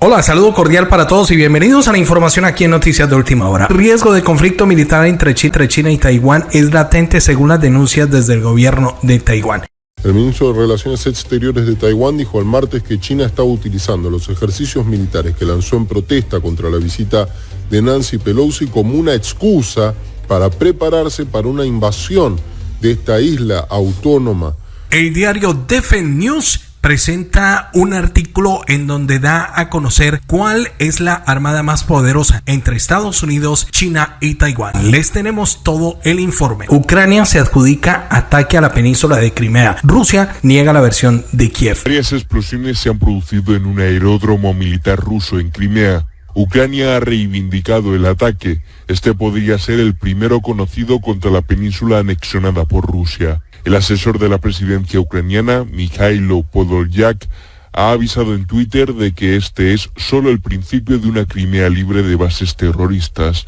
Hola, saludo cordial para todos y bienvenidos a la información aquí en Noticias de Última Hora. riesgo de conflicto militar entre China y Taiwán es latente según las denuncias desde el gobierno de Taiwán. El ministro de Relaciones Exteriores de Taiwán dijo el martes que China estaba utilizando los ejercicios militares que lanzó en protesta contra la visita de Nancy Pelosi como una excusa para prepararse para una invasión de esta isla autónoma. El diario Defense News presenta un artículo en donde da a conocer cuál es la armada más poderosa entre Estados Unidos, China y Taiwán. Les tenemos todo el informe. Ucrania se adjudica ataque a la península de Crimea. Rusia niega la versión de Kiev. Varias explosiones se han producido en un aeródromo militar ruso en Crimea. Ucrania ha reivindicado el ataque. Este podría ser el primero conocido contra la península anexionada por Rusia. El asesor de la presidencia ucraniana, Mikhailo Podolyak, ha avisado en Twitter de que este es solo el principio de una Crimea libre de bases terroristas.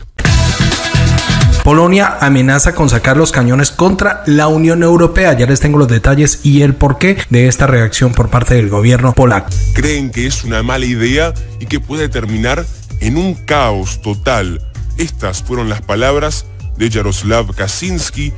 Polonia amenaza con sacar los cañones contra la Unión Europea. Ya les tengo los detalles y el porqué de esta reacción por parte del gobierno polaco. Creen que es una mala idea y que puede terminar en un caos total. Estas fueron las palabras de Jaroslav Kaczynski.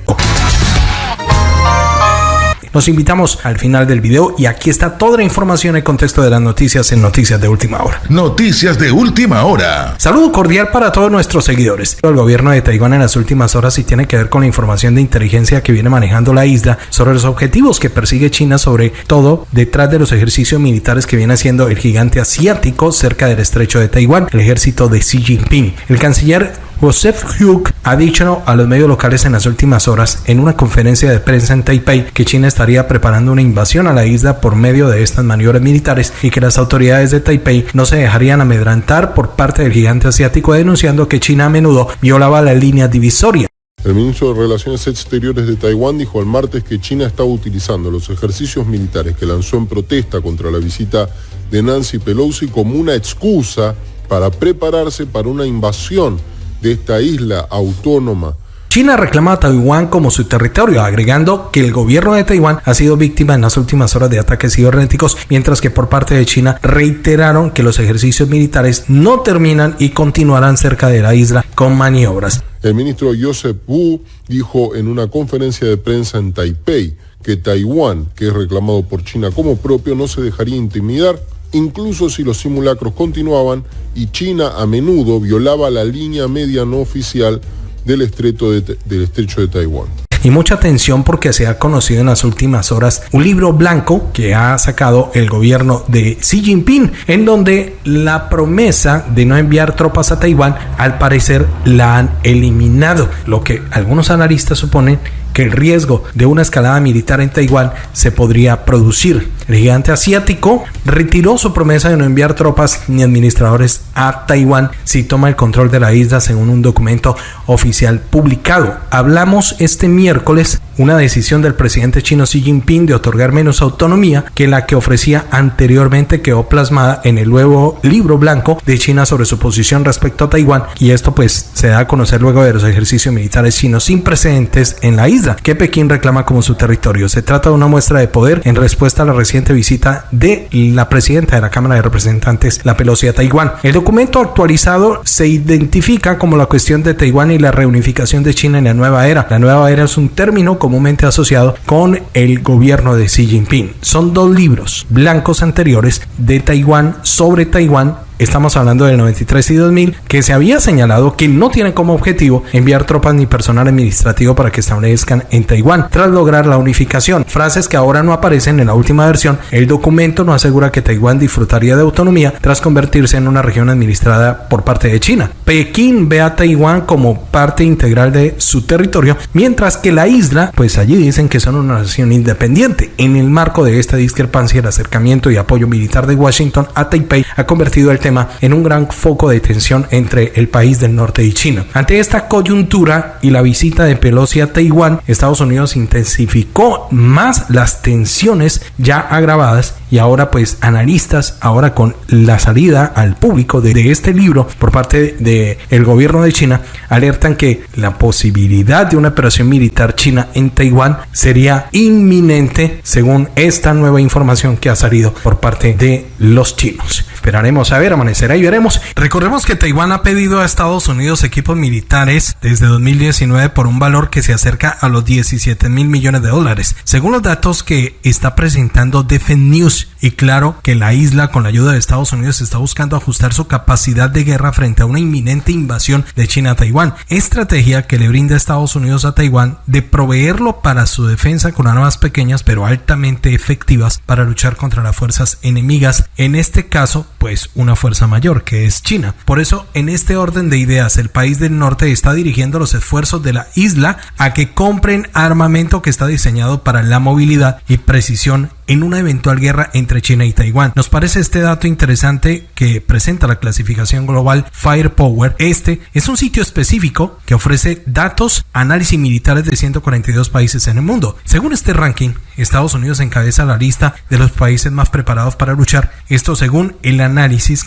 Los invitamos al final del video y aquí está toda la información y contexto de las noticias en Noticias de Última Hora. Noticias de Última Hora. Saludo cordial para todos nuestros seguidores. El gobierno de Taiwán en las últimas horas y tiene que ver con la información de inteligencia que viene manejando la isla sobre los objetivos que persigue China, sobre todo detrás de los ejercicios militares que viene haciendo el gigante asiático cerca del estrecho de Taiwán, el ejército de Xi Jinping. El canciller Joseph Hugh ha dicho a los medios locales en las últimas horas en una conferencia de prensa en Taipei que China estaría preparando una invasión a la isla por medio de estas maniobras militares y que las autoridades de Taipei no se dejarían amedrantar por parte del gigante asiático denunciando que China a menudo violaba la línea divisoria. El ministro de Relaciones Exteriores de Taiwán dijo el martes que China estaba utilizando los ejercicios militares que lanzó en protesta contra la visita de Nancy Pelosi como una excusa para prepararse para una invasión de esta isla autónoma. China reclama a Taiwán como su territorio, agregando que el gobierno de Taiwán ha sido víctima en las últimas horas de ataques cibernéticos, mientras que por parte de China reiteraron que los ejercicios militares no terminan y continuarán cerca de la isla con maniobras. El ministro Joseph Wu dijo en una conferencia de prensa en Taipei que Taiwán, que es reclamado por China como propio, no se dejaría intimidar incluso si los simulacros continuaban y China a menudo violaba la línea media no oficial del, estrecho de, estrecho de Taiwán y mucha atención porque se ha conocido en las últimas horas un libro blanco que ha sacado el gobierno de Xi Jinping, en donde la promesa de no enviar tropas a Taiwán al parecer la han eliminado, lo que algunos analistas suponen que el riesgo de una escalada militar en Taiwán se podría producir. El gigante asiático retiró su promesa de no enviar tropas ni administradores a Taiwán si toma el control de la isla según un documento oficial publicado. Hablamos este miércoles una decisión del presidente chino Xi Jinping de otorgar menos autonomía que la que ofrecía anteriormente quedó plasmada en el nuevo libro blanco de China sobre su posición respecto a Taiwán y esto pues se da a conocer luego de los ejercicios militares chinos sin precedentes en la isla que Pekín reclama como su territorio. Se trata de una muestra de poder en respuesta a la visita de la presidenta de la Cámara de Representantes, la Pelosi a Taiwán. El documento actualizado se identifica como la cuestión de Taiwán y la reunificación de China en la nueva era. La nueva era es un término comúnmente asociado con el gobierno de Xi Jinping. Son dos libros blancos anteriores de Taiwán sobre Taiwán Estamos hablando del 93 y 2000, que se había señalado que no tiene como objetivo enviar tropas ni personal administrativo para que establezcan en Taiwán, tras lograr la unificación. Frases que ahora no aparecen en la última versión. El documento no asegura que Taiwán disfrutaría de autonomía tras convertirse en una región administrada por parte de China. Pekín ve a Taiwán como parte integral de su territorio, mientras que la isla, pues allí dicen que son una nación independiente. En el marco de esta discrepancia, el acercamiento y apoyo militar de Washington a Taipei ha convertido el tema en un gran foco de tensión entre el país del norte y China. Ante esta coyuntura y la visita de Pelosi a Taiwán, Estados Unidos intensificó más las tensiones ya agravadas y ahora pues analistas, ahora con la salida al público de, este libro por parte del el gobierno de China, alertan que la posibilidad de una operación militar china en Taiwán sería inminente según esta nueva información que ha salido por parte de los chinos. Esperaremos a ver, amanecerá y veremos. Recordemos que Taiwán ha pedido a Estados Unidos equipos militares desde 2019 por un valor que se acerca a los 17 mil millones de dólares. Según los datos que está presentando Defense News, y claro que la isla con la ayuda de Estados Unidos está buscando ajustar su capacidad de guerra frente a una inminente invasión de China a Taiwán. Estrategia que le brinda Estados Unidos a Taiwán de proveerlo para su defensa con armas pequeñas pero altamente efectivas para luchar contra las fuerzas enemigas. En este caso, pues una fuerza mayor que es China. Por eso, en este orden de ideas, el país del norte está dirigiendo los esfuerzos de la isla a que compren armamento que está diseñado para la movilidad y precisión en una eventual guerra entre China y Taiwán. Nos parece este dato interesante que presenta la clasificación global Firepower. Este es un sitio específico que ofrece datos, análisis militares de 142 países en el mundo. Según este ranking, Estados Unidos encabeza la lista de los países más preparados para luchar. Esto según el análisis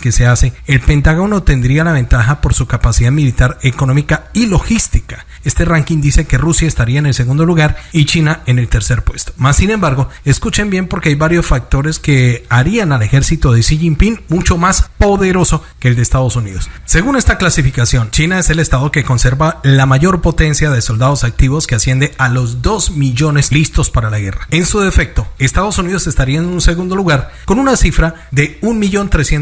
que se hace, el Pentágono tendría la ventaja por su capacidad militar, económica y logística. Este ranking dice que Rusia estaría en el segundo lugar y China en el tercer puesto. Más sin embargo, escuchen bien porque hay varios factores que harían al ejército de Xi Jinping mucho más poderoso que el de Estados Unidos. Según esta clasificación, China es el estado que conserva la mayor potencia de soldados activos que asciende a los 2 millones listos para la guerra. En su defecto, Estados Unidos estaría en un segundo lugar con una cifra de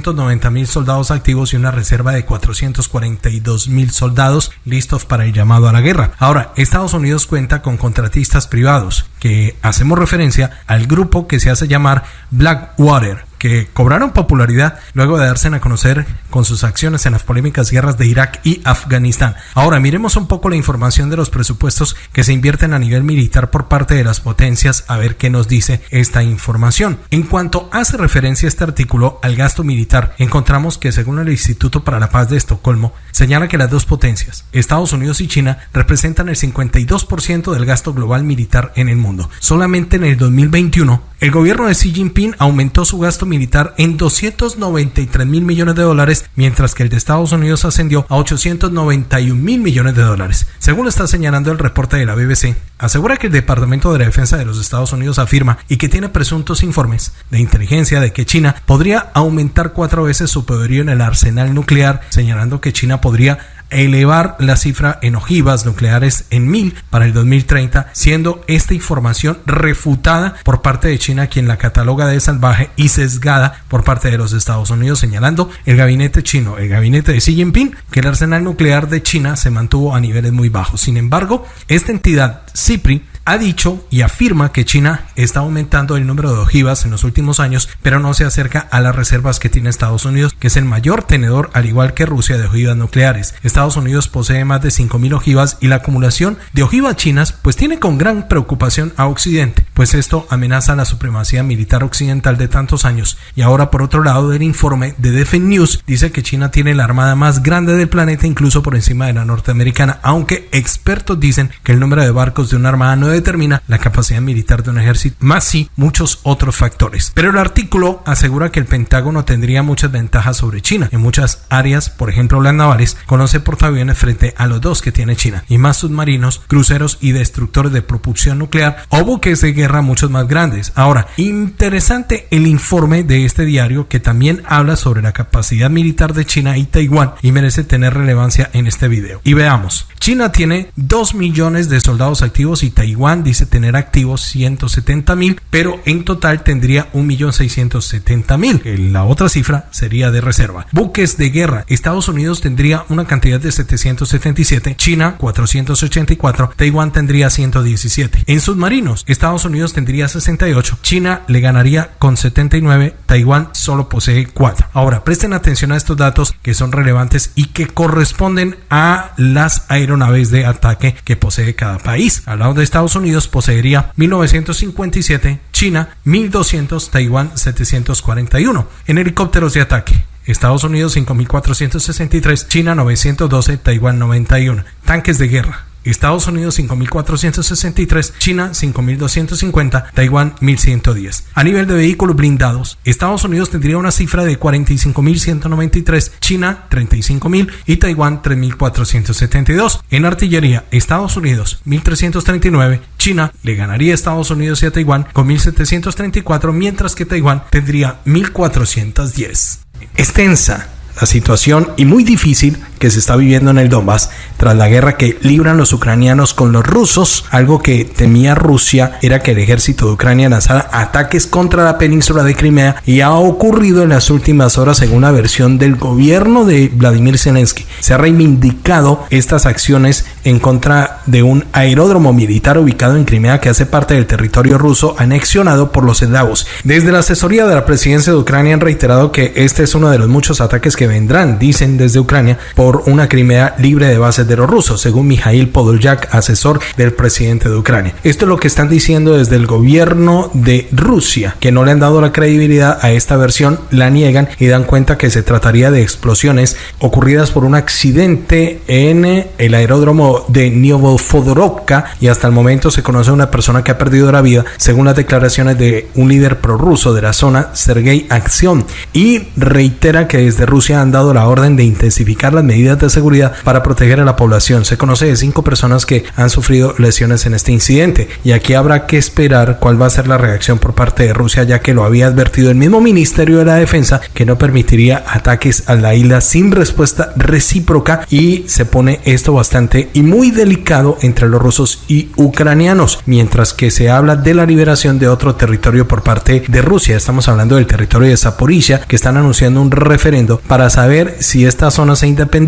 1.390.000 soldados activos y una reserva de 442.000 soldados listos para el llamado a la guerra. Ahora, Estados Unidos cuenta con contratistas privados, que hacemos referencia al grupo que se hace llamar Blackwater, que cobraron popularidad luego de darse a conocer con sus acciones en las polémicas guerras de Irak y Afganistán. Ahora miremos un poco la información de los presupuestos que se invierten a nivel militar por parte de las potencias a ver qué nos dice esta información. En cuanto hace referencia este artículo al gasto militar, encontramos que según el Instituto para la Paz de Estocolmo, señala que las dos potencias, Estados Unidos y China, representan el 52% del gasto global militar en el mundo. Solamente en el 2021, el gobierno de Xi Jinping aumentó su gasto militar en 293 mil millones de dólares, mientras que el de Estados Unidos ascendió a 891 mil millones de dólares. Según está señalando el reporte de la BBC, asegura que el Departamento de la Defensa de los Estados Unidos afirma y que tiene presuntos informes de inteligencia de que China podría aumentar cuatro veces su poderío en el arsenal nuclear, señalando que China podría elevar la cifra en ojivas nucleares en mil para el 2030, siendo esta información refutada por parte de China, quien la cataloga de salvaje y sesgada por parte de los Estados Unidos, señalando el gabinete chino, el gabinete de Xi Jinping, que el arsenal nuclear de China se mantuvo a niveles muy bajos. Sin embargo, esta entidad, CIPRI, ha dicho y afirma que China está aumentando el número de ojivas en los últimos años, pero no se acerca a las reservas que tiene Estados Unidos, que es el mayor tenedor, al igual que Rusia, de ojivas nucleares. Estados Unidos posee más de 5.000 ojivas y la acumulación de ojivas chinas pues tiene con gran preocupación a Occidente, pues esto amenaza la supremacía militar occidental de tantos años. Y ahora por otro lado del informe de Defense News dice que China tiene la armada más grande del planeta incluso por encima de la norteamericana, aunque expertos dicen que el número de barcos de una armada no determina la capacidad militar de un ejército, más sí muchos otros factores. Pero el artículo asegura que el Pentágono tendría muchas ventajas sobre China. En muchas áreas, por ejemplo las navales, conoce portaaviones frente a los dos que tiene China, y más submarinos, cruceros y destructores de propulsión nuclear o buques de guerra muchos más grandes. Ahora, interesante el informe de este diario que también habla sobre la capacidad militar de China y Taiwán y merece tener relevancia en este video. Y veamos, China tiene 2 millones de soldados activos y Taiwán dice tener activos 170 mil, pero en total tendría 1.670.000. La otra cifra sería de reserva. Buques de guerra. Estados Unidos tendría una cantidad de 777, China 484, Taiwán tendría 117. En submarinos, Estados Unidos tendría 68, China le ganaría con 79, Taiwán solo posee 4. Ahora, presten atención a estos datos que son relevantes y que corresponden a las aeronaves de ataque que posee cada país. Al lado de Estados Unidos poseería 1957, China 1200, Taiwán 741. En helicópteros de ataque, Estados Unidos 5463, China 912, Taiwán 91. Tanques de guerra. Estados Unidos 5.463, China 5.250, Taiwán 1.110. A nivel de vehículos blindados, Estados Unidos tendría una cifra de 45.193, China 35.000 y Taiwán 3.472. En artillería, Estados Unidos 1.339, China le ganaría a Estados Unidos y a Taiwán con 1.734, mientras que Taiwán tendría 1.410. Extensa la situación y muy difícil que se está viviendo en el Donbass tras la guerra que libran los ucranianos con los rusos. Algo que temía Rusia era que el ejército de Ucrania lanzara ataques contra la península de Crimea y ha ocurrido en las últimas horas según la versión del gobierno de Vladimir Zelensky. Se ha reivindicado estas acciones en contra de un aeródromo militar ubicado en Crimea que hace parte del territorio ruso anexionado por los eslavos. Desde la asesoría de la presidencia de Ucrania han reiterado que este es uno de los muchos ataques que vendrán, dicen desde Ucrania, una Crimea libre de bases de los rusos, según Mijail Podolyak, asesor del presidente de Ucrania. Esto es lo que están diciendo desde el gobierno de Rusia, que no le han dado la credibilidad a esta versión, la niegan y dan cuenta que se trataría de explosiones ocurridas por un accidente en el aeródromo de Novofodorovka y hasta el momento se conoce una persona que ha perdido la vida, según las declaraciones de un líder prorruso de la zona, Sergei Aksion, y reitera que desde Rusia han dado la orden de intensificar las medidas de seguridad para proteger a la población. Se conoce de cinco personas que han sufrido lesiones en este incidente y aquí habrá que esperar cuál va a ser la reacción por parte de Rusia ya que lo había advertido el mismo Ministerio de la Defensa que no permitiría ataques a la isla sin respuesta recíproca y se pone esto bastante y muy delicado entre los rusos y ucranianos mientras que se habla de la liberación de otro territorio por parte de Rusia. Estamos hablando del territorio de Zaporizhia que están anunciando un referendo para saber si esta zona se independiza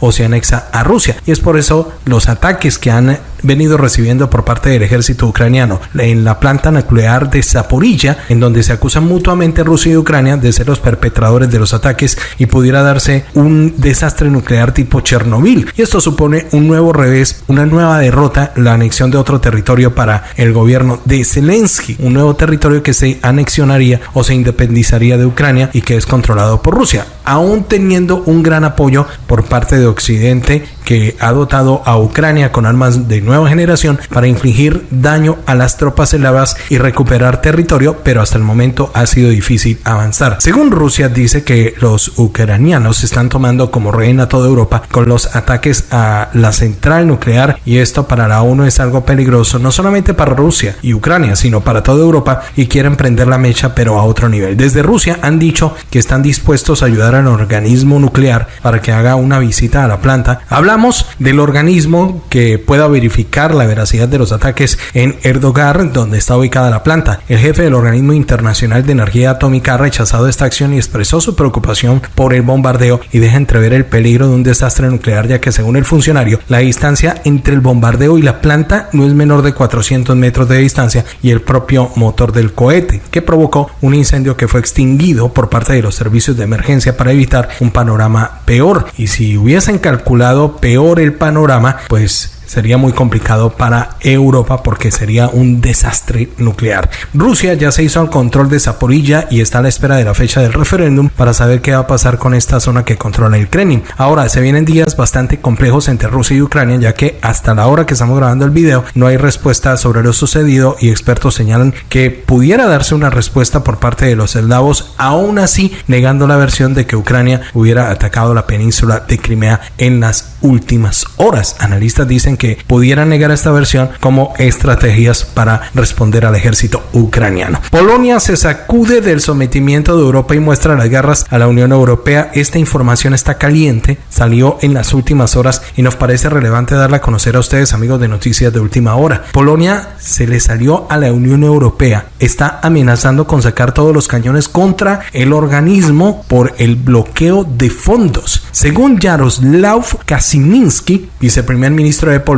o se anexa a Rusia. Y es por eso los ataques que han venido recibiendo por parte del ejército ucraniano en la planta nuclear de Zaporilla, en donde se acusan mutuamente Rusia y Ucrania de ser los perpetradores de los ataques y pudiera darse un desastre nuclear tipo Chernobyl. Y esto supone un nuevo revés, una nueva derrota, la anexión de otro territorio para el gobierno de Zelensky, un nuevo territorio que se anexionaría o se independizaría de Ucrania y que es controlado por Rusia, aún teniendo un gran apoyo por parte de Occidente que ha dotado a Ucrania con armas de nueva generación para infligir daño a las tropas eslavas y recuperar territorio, pero hasta el momento ha sido difícil avanzar. Según Rusia dice que los ucranianos están tomando como rehén a toda Europa con los ataques a la central nuclear y esto para la ONU es algo peligroso, no solamente para Rusia y Ucrania, sino para toda Europa y quieren prender la mecha pero a otro nivel. Desde Rusia han dicho que están dispuestos a ayudar al organismo nuclear para que haga una visita a la planta. Hablamos del organismo que pueda verificar la veracidad de los ataques en Erdogan, donde está ubicada la planta. El jefe del Organismo Internacional de Energía Atómica ha rechazado esta acción y expresó su preocupación por el bombardeo y deja entrever el peligro de un desastre nuclear, ya que según el funcionario, la distancia entre el bombardeo y la planta no es menor de 400 metros de distancia y el propio motor del cohete, que provocó un incendio que fue extinguido por parte de los servicios de emergencia para evitar un panorama peor. Y si hubiesen calculado peor el panorama, pues sería muy complicado para Europa porque sería un desastre nuclear. Rusia ya se hizo al control de Zaporilla y está a la espera de la fecha del referéndum para saber qué va a pasar con esta zona que controla el Kremlin. Ahora, se vienen días bastante complejos entre Rusia y Ucrania ya que hasta la hora que estamos grabando el video no hay respuesta sobre lo sucedido y expertos señalan que pudiera darse una respuesta por parte de los eslavos, aún así negando la versión de que Ucrania hubiera atacado la península de Crimea en las últimas horas. Analistas dicen que pudieran negar esta versión como estrategias para responder al ejército ucraniano. Polonia se sacude del sometimiento de Europa y muestra las garras a la Unión Europea. Esta información está caliente, salió en las últimas horas y nos parece relevante darla a conocer a ustedes amigos de noticias de última hora. Polonia se le salió a la Unión Europea, está amenazando con sacar todos los cañones contra el organismo por el bloqueo de fondos. Según Jaroslav Kaczynski, viceprimer ministro de Polonia,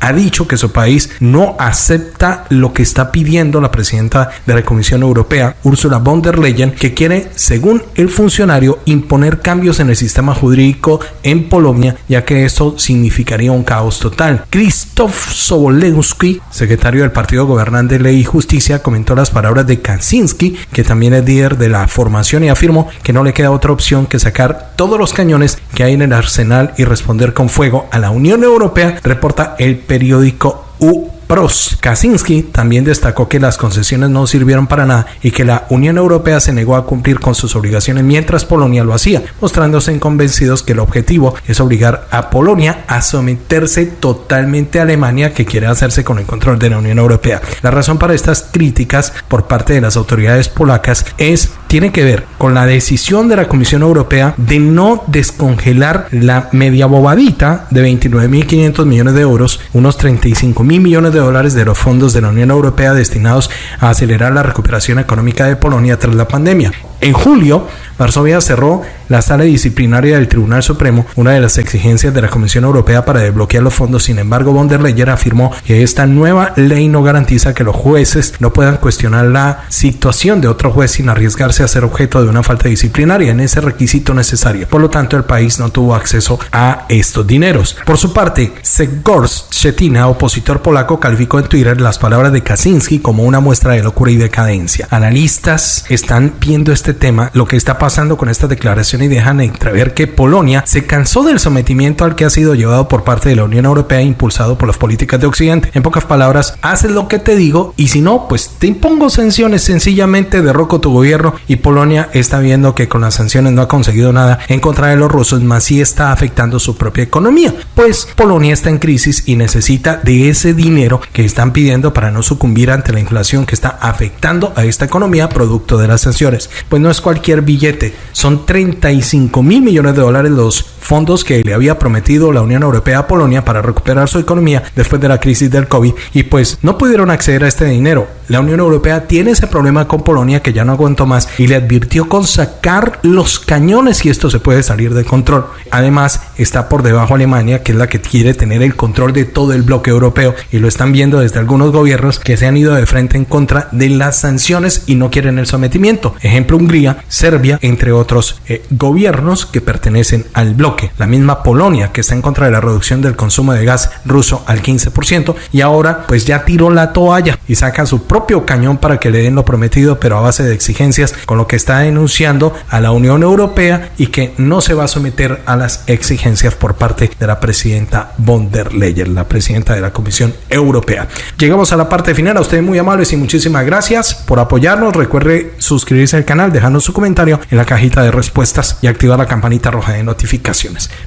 ha dicho que su país no acepta lo que está pidiendo la presidenta de la Comisión Europea, Ursula von der Leyen, que quiere, según el funcionario, imponer cambios en el sistema jurídico en Polonia, ya que esto significaría un caos total. Krzysztof Sobolewski, secretario del Partido Gobernante Ley y Justicia, comentó las palabras de Kaczynski, que también es líder de la formación, y afirmó que no le queda otra opción que sacar todos los cañones que hay en el arsenal y responder con fuego a la Unión Europea, reporta el periódico U pros. Kaczynski también destacó que las concesiones no sirvieron para nada y que la Unión Europea se negó a cumplir con sus obligaciones mientras Polonia lo hacía, mostrándose convencidos que el objetivo es obligar a Polonia a someterse totalmente a Alemania que quiere hacerse con el control de la Unión Europea. La razón para estas críticas por parte de las autoridades polacas es tiene que ver con la decisión de la Comisión Europea de no descongelar la media bobadita de 29.500 millones de euros, unos 35 mil millones de dólares de los fondos de la Unión Europea destinados a acelerar la recuperación económica de Polonia tras la pandemia. En julio, Varsovia cerró la sala disciplinaria del Tribunal Supremo, una de las exigencias de la Comisión Europea para desbloquear los fondos. Sin embargo, von der Leyen afirmó que esta nueva ley no garantiza que los jueces no puedan cuestionar la situación de otro juez sin arriesgarse a ser objeto de una falta disciplinaria en ese requisito necesario. Por lo tanto, el país no tuvo acceso a estos dineros. Por su parte, Segors Shetina, opositor polaco, calificó en Twitter las palabras de Kaczynski como una muestra de locura y decadencia. Analistas están viendo este tema, lo que está pasando con esta declaración y dejan entrever que Polonia se cansó del sometimiento al que ha sido llevado por parte de la Unión Europea impulsado por las políticas de Occidente. En pocas palabras, haces lo que te digo y si no, pues te impongo sanciones, sencillamente derroco tu gobierno y Polonia está viendo que con las sanciones no ha conseguido nada en contra de los rusos, más sí está afectando su propia economía. Pues Polonia está en crisis y necesita de ese dinero que están pidiendo para no sucumbir ante la inflación que está afectando a esta economía producto de las sanciones. Pues no es cualquier billete, son 35 mil millones de dólares los fondos que le había prometido la Unión Europea a Polonia para recuperar su economía después de la crisis del COVID y pues no pudieron acceder a este dinero. La Unión Europea tiene ese problema con Polonia que ya no aguantó más y le advirtió con sacar los cañones y esto se puede salir de control. Además está por debajo Alemania que es la que quiere tener el control de todo el bloque europeo y lo están viendo desde algunos gobiernos que se han ido de frente en contra de las sanciones y no quieren el sometimiento. Ejemplo Hungría, Serbia, entre otros eh, gobiernos que pertenecen al bloque. La misma Polonia que está en contra de la reducción del consumo de gas ruso al 15% y ahora pues ya tiró la toalla y saca su propio cañón para que le den lo prometido pero a base de exigencias con lo que está denunciando a la Unión Europea y que no se va a someter a las exigencias por parte de la presidenta von der Leyen, la presidenta de la Comisión Europea. Llegamos a la parte final, a ustedes muy amables y muchísimas gracias por apoyarnos. Recuerde suscribirse al canal, dejarnos su comentario en la cajita de respuestas y activar la campanita roja de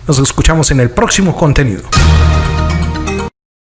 Nos escuchamos en el próximo contenido.